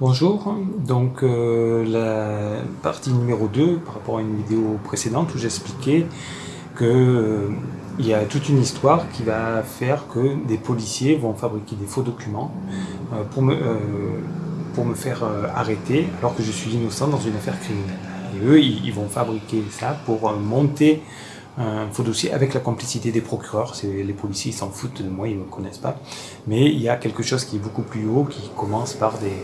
Bonjour, donc euh, la partie numéro 2 par rapport à une vidéo précédente où j'expliquais qu'il euh, y a toute une histoire qui va faire que des policiers vont fabriquer des faux documents euh, pour, me, pour me faire arrêter alors que je suis innocent dans une affaire criminelle. Et eux, ils vont fabriquer ça pour monter un faux dossier avec la complicité des procureurs. Les policiers s'en foutent de moi, ils ne me connaissent pas. Mais il y a quelque chose qui est beaucoup plus haut, qui commence par des,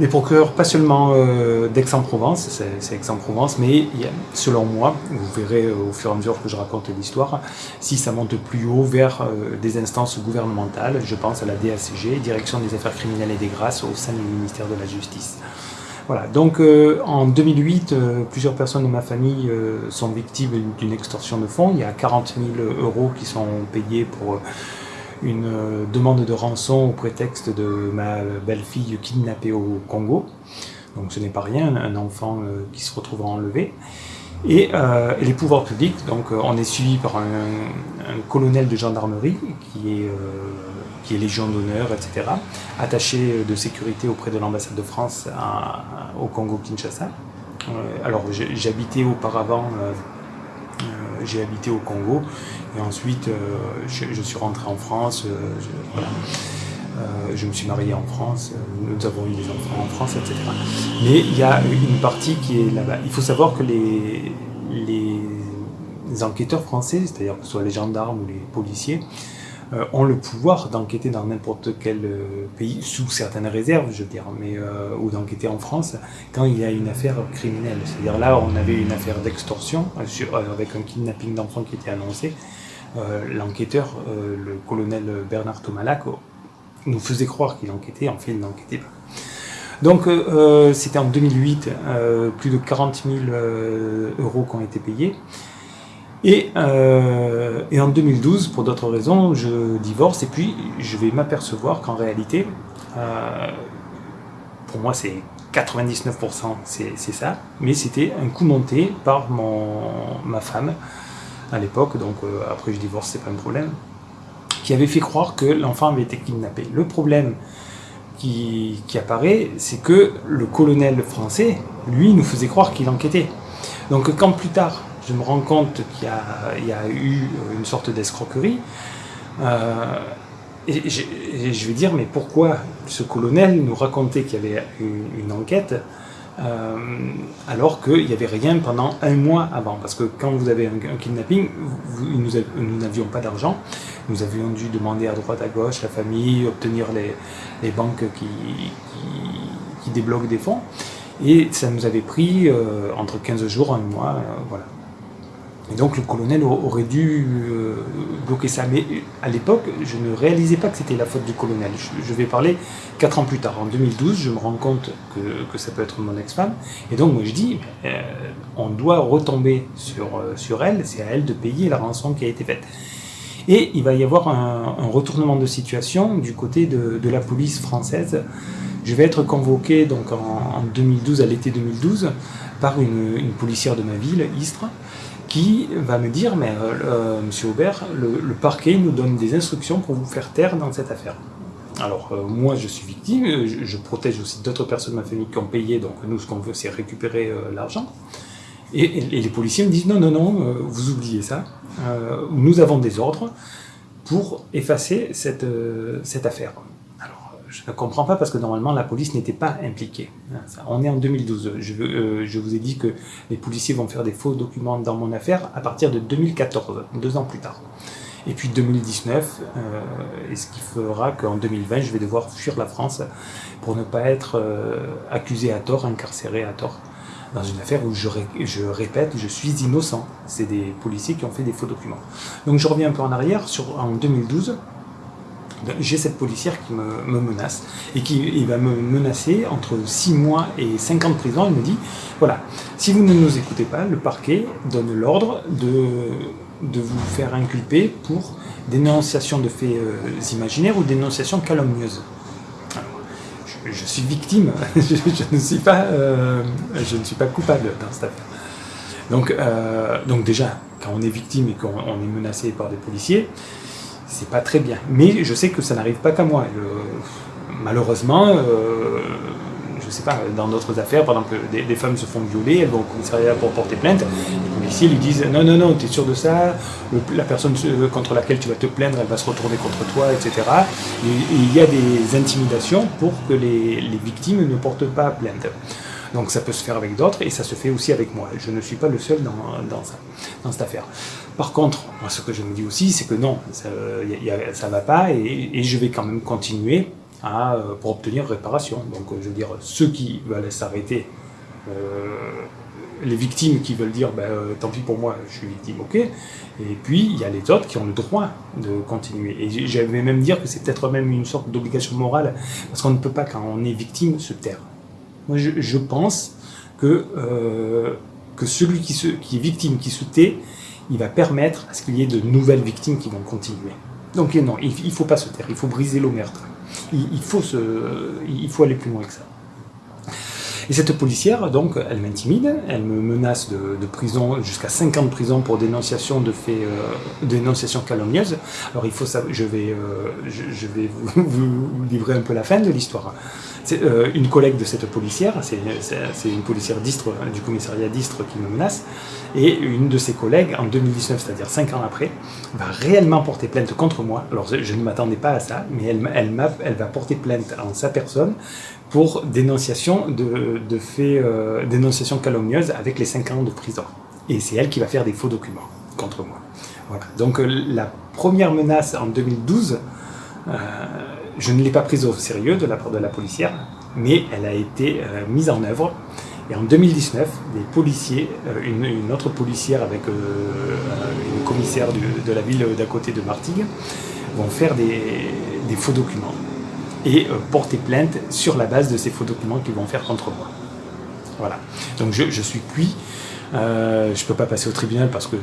des procureurs, pas seulement euh, d'Aix-en-Provence, c'est Aix-en-Provence, mais selon moi, vous verrez euh, au fur et à mesure que je raconte l'histoire, si ça monte plus haut vers euh, des instances gouvernementales, je pense à la DACG, Direction des Affaires Criminelles et des Grâces, au sein du ministère de la Justice. Voilà, donc en 2008, plusieurs personnes de ma famille sont victimes d'une extorsion de fonds. Il y a 40 000 euros qui sont payés pour une euh, demande de rançon au prétexte de ma belle-fille kidnappée au Congo. Donc ce n'est pas rien, un enfant euh, qui se retrouve enlevé. Et, euh, les pouvoirs publics, donc on est suivi par un, colonel de gendarmerie qui est, qui est Légion d'honneur, etc., attaché de sécurité auprès de l'ambassade de France au Congo-Kinshasa. alors j'habitais auparavant j'ai habité au Congo et ensuite euh, je, suis rentré en France, euh, je, euh, me suis marié en France, nous avons eu des enfants en France, etc. Mais il y a une partie qui est là-bas. Il faut savoir que les, les enquêteurs français, c'est-à-dire que ce soit les gendarmes ou les policiers, euh, ont le pouvoir d'enquêter dans n'importe quel euh, pays, sous certaines réserves, je veux dire, mais, euh, ou d'enquêter en France, quand il y a une affaire criminelle. C'est-à-dire là, on avait une affaire d'extorsion, avec un kidnapping d'enfants qui était annoncé. L'enquêteur, le colonel Bernard Tomalac, nous faisait croire qu'il enquêtait, en fait il n'enquêtait pas. Donc c'était en 2008, plus de 40 000 euros qui ont été payés. Euh, et, en 2012, pour d'autres raisons, je divorce et puis je vais m'apercevoir qu'en réalité, euh, pour moi c'est 99% c'est ça, mais c'était un coup monté par mon, ma femme à l'époque, donc euh, après je divorce, c'est pas un problème, qui avait fait croire que l'enfant avait été kidnappé. Le problème qui, qui apparaît, c'est que le colonel français, lui, nous faisait croire qu'il enquêtait. Donc quand plus tard, je me rends compte qu'il y, a eu une sorte d'escroquerie. Euh, et, je vais dire, mais pourquoi ce colonel nous racontait qu'il y avait une, enquête euh, alors qu'il n'y avait rien pendant un mois avant? Parce que quand vous avez un, kidnapping, nous n'avions pas d'argent, nous avions dû demander à droite à gauche, la famille, obtenir les, banques qui, débloquent des fonds. Et ça nous avait pris euh, entre 15 jours, un mois, voilà. Et donc le colonel aurait dû euh, bloquer ça. Mais à l'époque, je ne réalisais pas que c'était la faute du colonel. Je, vais parler quatre ans plus tard. En 2012, je me rends compte que, ça peut être mon ex-femme. Et donc moi je dis, euh, on doit retomber sur, euh, sur elle, c'est à elle de payer la rançon qui a été faite. Et il va y avoir un, retournement de situation du côté de, la police française. Je vais être convoqué donc en, 2012, à l'été 2012, par une, une policière de ma ville, Istres, qui va me dire, mais euh, euh, monsieur Aubert, le, parquet nous donne des instructions pour vous faire taire dans cette affaire. Alors euh, moi je suis victime, je, protège aussi d'autres personnes de ma famille qui ont payé, donc nous ce qu'on veut c'est récupérer l'argent. Et, les policiers me disent non, non, non, vous oubliez ça, nous avons des ordres pour effacer cette, cette affaire je ne comprends pas parce que normalement la police n'était pas impliquée. On est en 2012. Euh, je, vous ai dit que les policiers vont faire des faux documents dans mon affaire à partir de 2014, deux ans plus tard. Et puis 2019, euh, et ce qui fera qu'en 2020, je vais devoir fuir la France pour ne pas être euh, accusé à tort, incarcéré à tort, dans une affaire où je, je répète, je suis innocent. C'est des policiers qui ont fait des faux documents. Donc je reviens un peu en arrière, sur, en 2012, j'ai cette policière qui me, menace et qui va me menacer entre 6 mois et 5 ans de prison. Elle me dit, voilà, si vous ne nous écoutez pas, le parquet donne l'ordre de, vous faire inculper pour dénonciation de faits euh, imaginaires ou dénonciation calomnieuse. je, suis victime, je, ne suis pas, euh, je ne suis pas coupable dans cette affaire. Donc, euh, donc déjà, quand on est victime et qu'on est menacé par des policiers, c'est pas très bien. Mais je sais que ça n'arrive pas qu'à moi. malheureusement, euh, sais pas, dans d'autres affaires, par exemple, des, femmes se font violer, elles vont au commissariat pour porter plainte, les policiers lui disent non, non, non, tu es sûr de ça, la personne contre laquelle tu vas te plaindre, elle va se retourner contre toi, etc. Et, il y a des intimidations pour que les, victimes ne portent pas plainte. Donc ça peut se faire avec d'autres et ça se fait aussi avec moi. Je ne suis pas le seul dans, dans cette affaire. Par contre, moi, ce que je me dis aussi, c'est que non, ça ne va pas et, je vais quand même continuer euh, pour obtenir réparation. Donc je veux dire, ceux qui veulent s'arrêter, euh, les victimes qui veulent dire ben, euh, tant pis pour moi, je suis victime, ok. Et puis il y a les autres qui ont le droit de continuer. Et j'avais même dire que c'est peut-être même une sorte d'obligation morale, parce qu'on ne peut pas, quand on est victime, se taire. Moi, je, pense que, euh, que celui qui, qui est victime, qui se tait, il va permettre à ce qu'il y ait de nouvelles victimes qui vont continuer. Donc non, il ne faut pas se taire, il faut briser l'omerta. Il, il, faut il faut aller plus loin que ça. Et cette policière, donc, elle m'intimide, elle me menace de, prison, jusqu'à 5 ans de prison pour dénonciation de faits, euh, dénonciation calomnieuse. Alors il faut savoir, je vais, euh, je, vais vous, livrer un peu la fin de l'histoire. C'est euh, une collègue de cette policière, c'est une policière d'Istre, du commissariat d'Istre qui me menace, et une de ses collègues, en 2019, c'est-à-dire 5 ans après, va réellement porter plainte contre moi. Alors je ne m'attendais pas à ça, mais elle, va porter plainte en sa personne pour dénonciation de, faits, euh, dénonciation calomnieuse avec les 5 ans de prison. Et c'est elle qui va faire des faux documents contre moi. Voilà. Donc euh, la première menace en 2012, euh, je ne l'ai pas prise au sérieux de la part de la policière, mais elle a été mise en œuvre. Et en 2019, des policiers, une, autre policière avec une commissaire de la ville d'à côté de Martigues, vont faire des, faux documents et euh, porter plainte sur la base de ces faux documents qu'ils vont faire contre moi. Voilà. Donc je, suis cuit. Euh, je ne peux pas passer au tribunal parce que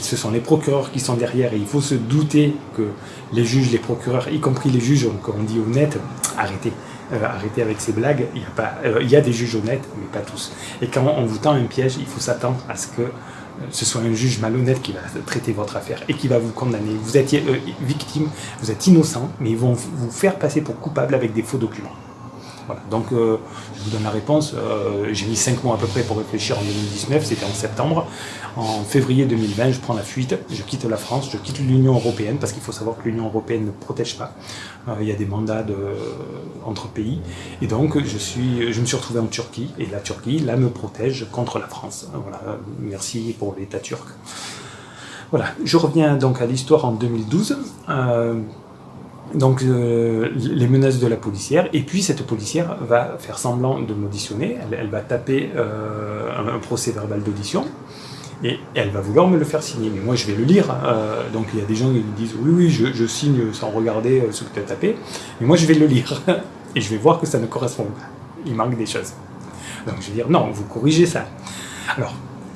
ce sont les procureurs qui sont derrière et il faut se douter que les juges, les procureurs, y compris les juges, comme on dit honnêtes, arrêtez. Euh, arrêtez avec ces blagues, il y, a pas, il y a des juges honnêtes, mais pas tous. Et quand on vous tend un piège, il faut s'attendre à ce que ce soit un juge malhonnête qui va traiter votre affaire et qui va vous condamner. Vous êtes euh, victime, vous êtes innocent, mais ils vont vous faire passer pour coupable avec des faux documents. Voilà. Donc, euh, je vous donne la réponse. Euh, j'ai mis 5 mois à peu près pour réfléchir en 2019, c'était en septembre. En février 2020, je prends la fuite, je quitte la France, je quitte l'Union Européenne, parce qu'il faut savoir que l'Union Européenne ne protège pas. Euh, il y a des mandats entre pays. Et donc, je, je me suis retrouvé en Turquie, et la Turquie, là, me protège contre la France. Voilà. Merci pour l'État turc. Voilà, je reviens donc à l'histoire en 2012 donc euh, les menaces de la policière, et puis cette policière va faire semblant de m'auditionner, elle, va taper euh, un, procès verbal d'audition, et elle va vouloir me le faire signer, mais moi je vais le lire, euh, donc il y a des gens qui disent oui oui je, signe sans regarder ce que tu as tapé, mais moi je vais le lire, et je vais voir que ça ne correspond pas, il manque des choses. Donc je vais dire non, vous corrigez ça. Alors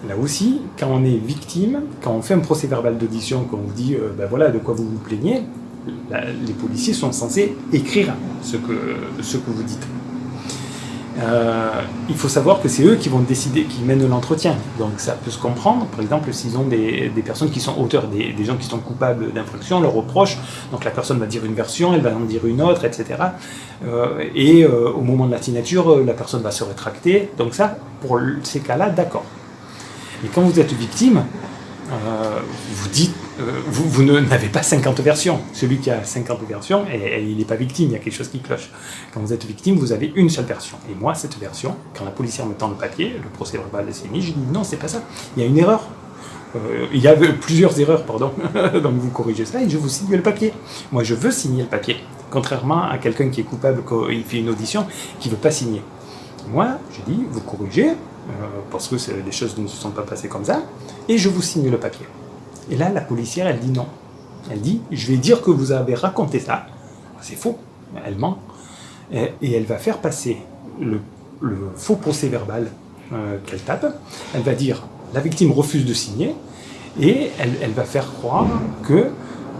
Là aussi, quand on est victime, quand on fait un procès verbal d'audition, qu'on vous dit ben voilà de quoi vous vous plaignez, les policiers sont censés écrire ce que, ce que vous dites. Euh, il faut savoir que c'est eux qui vont décider, qui mènent l'entretien. Donc ça peut se comprendre, par exemple, s'ils ont des, personnes qui sont auteurs, des, gens qui sont coupables d'infraction, leur reproche, donc la personne va dire une version, elle va en dire une autre, etc. et euh, euh, au moment de la signature, la personne va se rétracter. Donc ça, pour ces cas-là, d'accord. Mais quand vous êtes victime, vous dites euh, vous, n'avez pas 50 versions. Celui qui a 50 versions, il n'est pas victime, il y a quelque chose qui cloche. Quand vous êtes victime, vous avez une seule version. Et moi, cette version, quand la policière me tend le papier, le procès verbal est signé, je dis non, c'est pas ça. Il y a une erreur. Euh, il y a plusieurs erreurs, pardon. Donc vous corrigez ça et je vous signe le papier. Moi, je veux signer le papier. Contrairement à quelqu'un qui est coupable il fait une audition, qui ne veut pas signer. Moi, je dis, vous corrigez, euh, parce que les choses ne se sont pas passées comme ça, et je vous signe le papier. Et là, la policière, elle dit non. Elle dit, je vais dire que vous avez raconté ça. C'est faux, elle ment. Et, elle va faire passer le, faux procès verbal euh, qu'elle tape. Elle va dire, la victime refuse de signer, et elle, va faire croire que,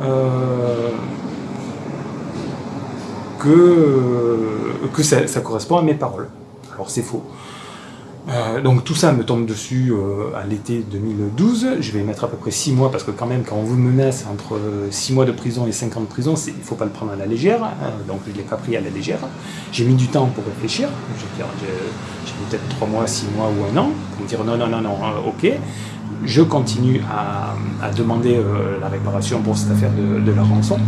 euh, que ça, correspond à mes paroles. Alors c'est faux. Euh, donc tout ça me tombe dessus euh, à l'été 2012. Je vais mettre à peu près 6 mois parce que quand même quand on vous menace entre 6 mois de prison et 5 ans de prison, il ne faut pas le prendre à la légère. Hein. donc je ne l'ai pas pris à la légère. J'ai mis du temps pour réfléchir. J'ai peut-être 3 mois, 6 mois ou un an pour me dire non, non, non, non, ok. Je continue à, demander la réparation pour cette affaire de la rançon.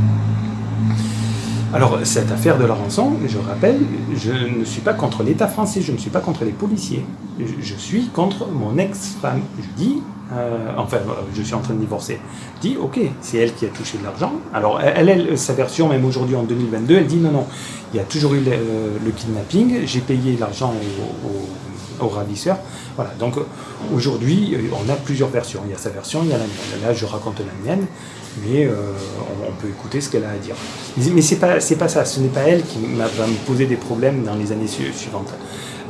Alors, cette affaire de la rançon, je rappelle, je ne suis pas contre l'État français, je ne suis pas contre les policiers. Je, suis contre mon ex-femme. Je dis, euh, enfin, je suis en train de divorcer. Je dis, ok, c'est elle qui a touché de l'argent. Alors, elle, elle, sa version, même aujourd'hui en 2022, elle dit, non, non, il y a toujours eu le, kidnapping, j'ai payé l'argent au, ravisseur. Voilà, donc aujourd'hui, on a plusieurs versions. Il y a sa version, il y a la mienne. Là, je raconte la mienne mais euh, on, peut écouter ce qu'elle a à dire. Mais c'est pas, pas ça, ce n'est pas elle qui va me poser des problèmes dans les années suivantes.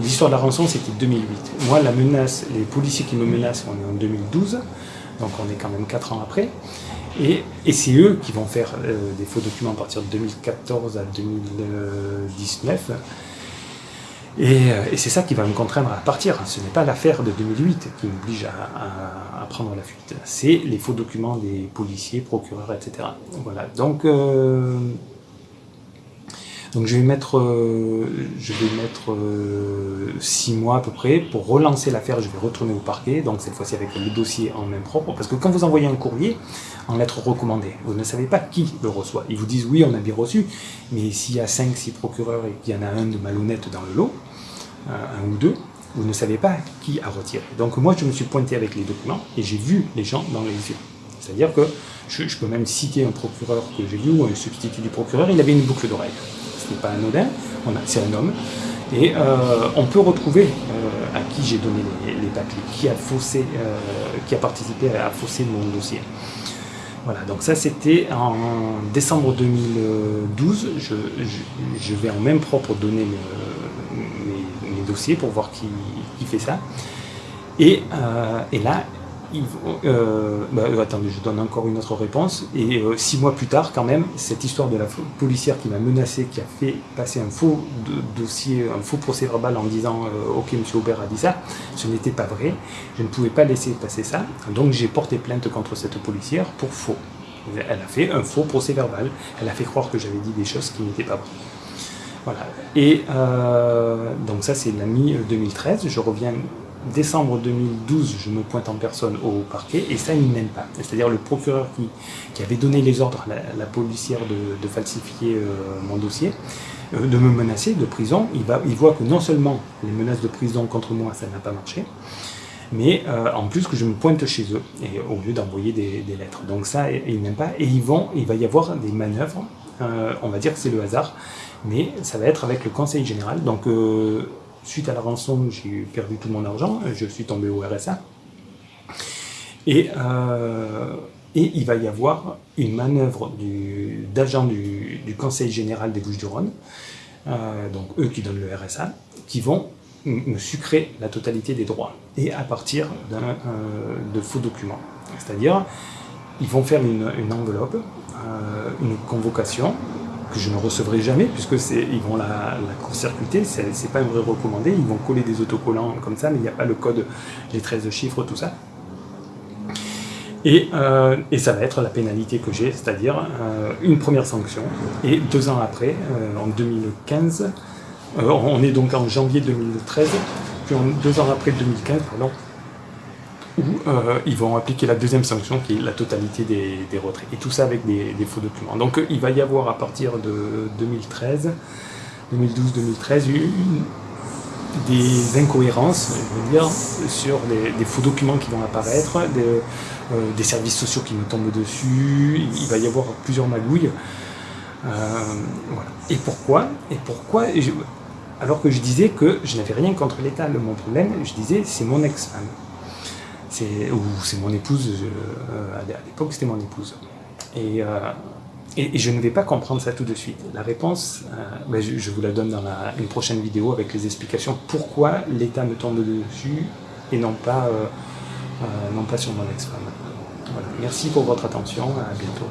L'histoire de la rançon, c'était 2008. Moi, la menace, les policiers qui me menacent, on est en 2012, donc on est quand même 4 ans après. Et, c'est eux qui vont faire euh, des faux documents à partir de 2014 à 2019. Euh, et, c'est ça qui va me contraindre à partir. Ce n'est pas l'affaire de 2008 qui m'oblige à, prendre la fuite. C'est les faux documents des policiers, procureurs, etc. Voilà. Donc, euh, donc je vais mettre, euh, je vais mettre six mois à peu près pour relancer l'affaire. Je vais retourner au parquet. Donc cette fois-ci avec le dossier en main propre. Parce que quand vous envoyez un courrier en lettre recommandée, vous ne savez pas qui le reçoit. Ils vous disent oui, on a bien reçu. Mais s'il y a 5-6 procureurs et qu'il y en a un de malhonnête dans le lot, un ou deux, vous ne savez pas qui a retiré. Donc moi, je me suis pointé avec les documents et j'ai vu les gens dans les yeux. C'est-à-dire que je, peux même citer un procureur que j'ai vu, ou un substitut du procureur, il avait une boucle d'oreille. Ce n'est pas anodin, c'est un homme. Et euh, on peut retrouver euh, à qui j'ai donné les, papiers, qui a, faussé, euh, qui a participé à fausser mon dossier. Voilà, donc ça c'était en décembre 2012. Je, vais en même propre donner dossier pour voir qui, fait ça. Et là, euh, bah, euh, attendez, je donne encore une autre réponse. Et six mois plus tard, quand même, cette histoire de la policière qui m'a menacé, qui a fait passer un faux dossier, un faux procès verbal en disant Ok, monsieur Aubert a dit ça, ce n'était pas vrai. Je ne pouvais pas laisser passer ça. Donc j'ai porté plainte contre cette policière pour faux. Elle a fait un faux procès verbal. Elle a fait croire que j'avais dit des choses qui n'étaient pas vraies. Voilà. Et euh, donc ça c'est la mi-2013, je reviens décembre 2012, je me pointe en personne au parquet, et ça, il n'aime pas. C'est-à-dire le procureur qui, avait donné les ordres à la, policière de, falsifier euh, mon dossier, euh, de me menacer de prison, il, voit que non seulement les menaces de prison contre moi, ça n'a pas marché, mais en plus que je me pointe chez eux, et au lieu d'envoyer des, lettres. Donc ça, il n'aime pas, et ils vont, il va y avoir des manœuvres, on va dire que c'est le hasard, mais ça va être avec le conseil général. Donc, euh, suite à la rançon, j'ai perdu tout mon argent, je suis tombé au RSA. Et, euh, et il va y avoir une manœuvre d'agents du, conseil général des Bouches-du-Rhône, euh, donc eux qui donnent le RSA, qui vont me sucrer la totalité des droits, et à partir de faux documents. C'est-à-dire, ils vont faire une enveloppe, une convocation, que je ne recevrai jamais, puisque ils vont la, la court-circuiter, c'est pas un vrai recommandé, ils vont coller des autocollants comme ça, mais il n'y a pas le code, les 13 chiffres, tout ça. Et, euh, et, ça va être la pénalité que j'ai, c'est-à-dire euh, une première sanction. Et deux ans après, euh, en 2015, on est donc en janvier 2013, puis deux ans après 2015, pardon, où euh, ils vont appliquer la deuxième sanction qui est la totalité des, retraits. Et tout ça avec des, faux documents. Donc il va y avoir à partir de 2013, 2012-2013, des incohérences, je veux dire, sur des, faux documents qui vont apparaître, euh, des, services sociaux qui nous tombent dessus, il va y avoir plusieurs magouilles. Euh, Et pourquoi? Et pourquoi? Alors que je disais que je n'avais rien contre l'État, mon problème, je disais c'est mon ex-femme c'est mon épouse, euh, à l'époque c'était mon épouse. Euh, et, et, je ne vais pas comprendre ça tout de suite. La réponse, euh, ben, je, vous la donne dans une prochaine vidéo avec les explications pourquoi l'État me tombe dessus et non pas, non pas sur mon ex-femme. Voilà. Merci pour votre attention, à bientôt.